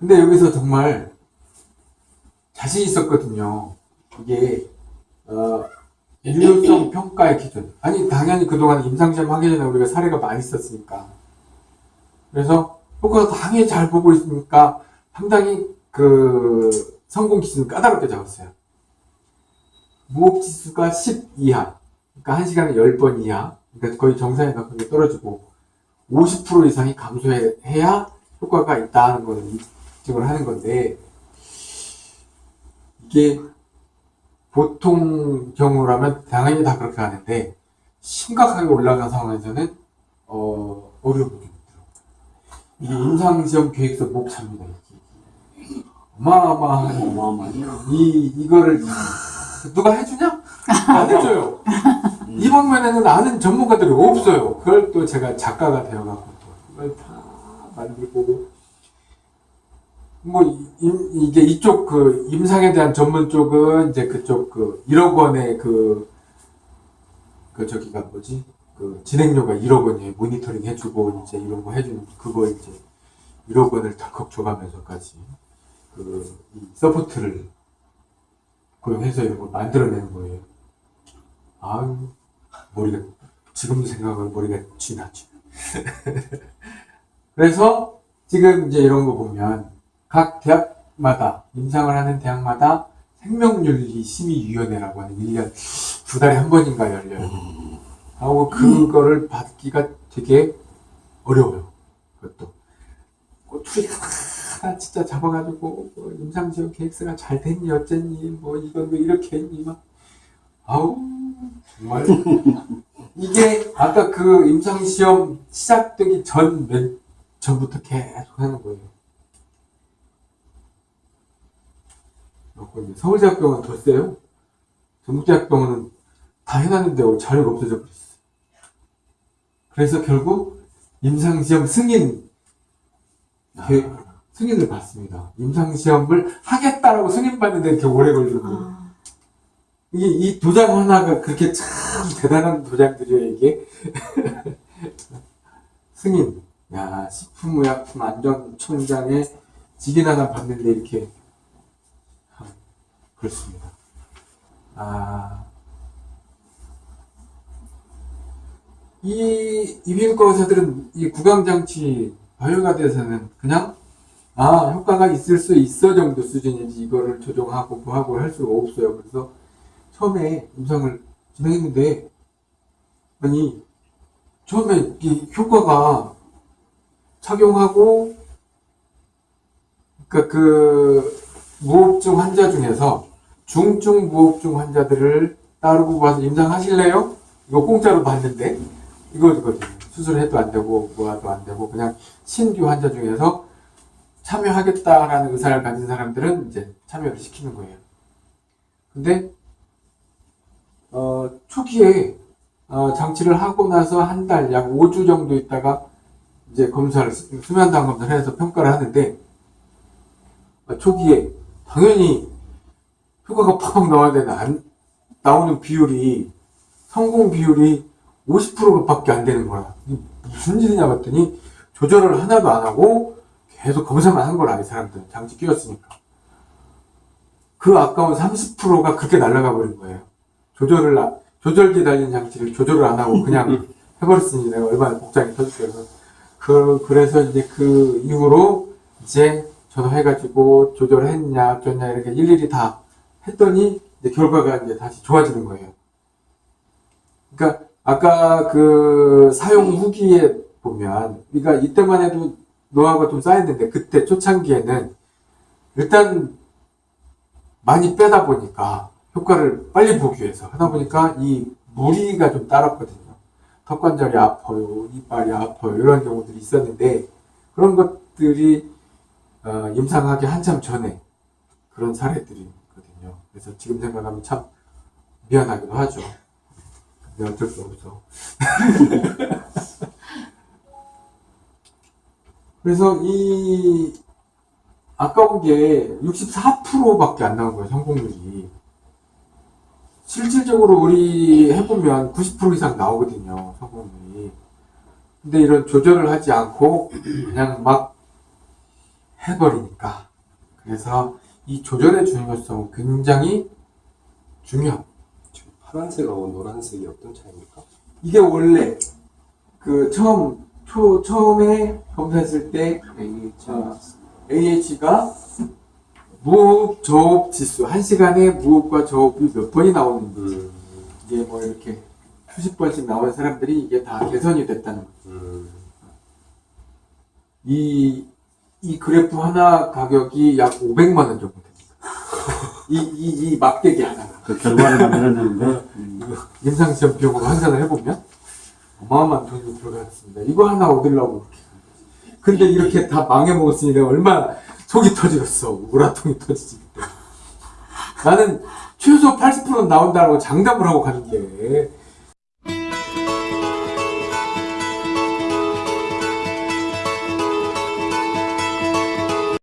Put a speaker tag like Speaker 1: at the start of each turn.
Speaker 1: 근데 여기서 정말 자신 있었거든요. 이게 어, 유효성 평가의 기준. 아니 당연히 그동안 임상시험 하기 전에 우리가 사례가 많이 있었으니까. 그래서 효과가 당연히 잘 보고 있으니까 상당히 그 성공 기준을 까다롭게 잡았어요. 무호흡 지수가 10 이하, 그러니까 1시간에 10번 이하, 그러니까 거의 정상에 가깝게 떨어지고 50% 이상이 감소해야 효과가 있다는 걸입 증을 하는 건데 이게 보통 경우라면 당연히 다 그렇게 하는데 심각하게 올라간 상황에서는 어, 어려움이 있더라고요. 이게 임상시험 계획서 목차입니다. 어마어마한
Speaker 2: 어마어마하죠.
Speaker 1: 이 이거를 누가 해주냐? 안 해줘요. 이 방면에는 아는 전문가들이 없어요. 그걸 또 제가 작가가 되어갖고 또 이걸 다 만들고 뭐 이- 이게 이쪽 그 임상에 대한 전문 쪽은 이제 그쪽 그 1억 원의 그, 그 저기가 뭐지? 그 진행료가 1억 원이에요. 모니터링 해주고 이제 이런 거 해주는 그거 이제 1억 원을 덜컥 줘가면서까지 그이 support를 고용해서 이런 걸 만들어내는 거예요. 아유 머리가 지금 생각하면 머리가 쥐나죠. 그래서 지금 이제 이런 거 보면 각 대학마다 임상을 하는 대학마다 생명윤리 심의위원회라고 하는 1년 두 달에 한 번인가 열려요. 하고 그거를 받기가 되게 어려워요. 그것도 꼬투리 하나 진짜 잡아가지고 뭐 임상시험 계획서가 잘 됐니 어쨌니 뭐 이건 왜 이렇게 했니 막 아우 정말 이게 아까 그 임상시험 시작되기 전 몇, 전부터 계속 하는 거예요. 그리고 이제 서울대학병원 더 세요. 전북대학병원은 다 해놨는데 자료가 없어져 버렸어. 그래서 결국 임상시험 승인 그 승인을 받습니다. 임상시험을 하겠다라고 승인받는데 이렇게 오래 걸리고
Speaker 3: 아,
Speaker 1: 이게 이 도장 하나가 그렇게 참 대단한 도장들이에요 이게 승인 야 식품의약품 안전청장의 직인 하나 받는데 이렇게 참 그렇습니다. 아 이 이비인후과 의사들은 이 구강장치 바이오가 돼서는 그냥 아 효과가 있을 수 있어 정도 수준이지 이거를 조정하고 뭐하고 할 수가 없어요. 그래서 처음에 임상을 진행했는데 아니 처음에 이 효과가 착용하고 그러니까 그 무호흡증 환자 중에서 중증 무호흡증 환자들을 따르고 봐서 임상하실래요? 이거 공짜로 봤는데 이거거든요. 수술해도 안 되고 뭐해도 안 되고 그냥 신규 환자 중에서 참여하겠다라는 의사를 가진 사람들은 이제 참여를 시키는 거예요. 근데 어, 초기에 어, 장치를 하고 나서 한 달, 약 5주 정도 있다가 이제 검사를, 수- 수면당 검사를 해서 평가를 하는데 어, 초기에 당연히 효과가 팍 나와야 되는 안, 나오는 비율이 성공 비율이 50%밖에 안 되는 거야. 무슨 일이냐 봤더니 조절을 하나도 안 하고 계속 검사만 한 거라, 이 사람들. 장치 끼웠으니까. 그 아까운 30%가 그렇게 날아가 버린 거예요. 조절을, 안- 조절기 달린 장치를 조절을 안 하고 그냥 해버렸으니 내가 얼마나 복장이 터졌어요. 그, 그래서 이제 그 이후로 이제 전화해가지고 조절했냐, 어쩌냐, 이렇게 일일이 다 했더니 이제 결과가 이제 다시 좋아지는 거예요. 그러니까 아까 그 사용 후기에 보면, 그러니까 이때만 해도 노하우가 좀 쌓였는데 그때 초창기에는 일단 많이 빼다 보니까 효과를 빨리 보기 위해서 하다 보니까 이 무리가 좀 따랐거든요. 턱 관절이 아파요, 이빨이 아파요 이런 경우들이 있었는데 그런 것들이 어, 임상하기 한참 전에 그런 사례들이 있거든요. 그래서 지금 생각하면 참 미안하기도 하죠. 근데 어쩔 수 없어. 그래서 이 아까운 게 64%밖에 안 나온 거예요, 성공률이. 실질적으로 우리 해보면 90% 이상 나오거든요, 성공률이. 근데 이런 조절을 하지 않고 그냥 막 해버리니까. 그래서 이 조절의 중요성은 굉장히 중요합니다.
Speaker 2: 파란색하고 노란색이 어떤 차이입니까?
Speaker 1: 이게 원래 그 처음 초 처음에 검사했을 때 어, AH가 무호흡 저호흡 지수 한 시간에 무호흡과 저호흡이 몇 번이 나오는지
Speaker 2: 음,
Speaker 1: 이게 뭐 이렇게 수십 번씩 나온 사람들이 이게 다 개선이 됐다는 거죠.
Speaker 2: 음,
Speaker 1: 이, 이 그래프 하나 가격이 약 500만 원 정도 됩니다. 이, 이, 이 막대기 하나가.
Speaker 3: 그 결과를 만들어내는데 음,
Speaker 1: 임상시험 비용으로 환산을 해보면 어마어마한 돈이 들어갔습니다. 이거 하나 얻으려고 그렇게. 근데 이렇게 다 망해먹었으니 내가 얼마나 속이 터지겠어. 우라통이 터지지. 나는 최소 80% 나온다고 장담을 하고 갔는데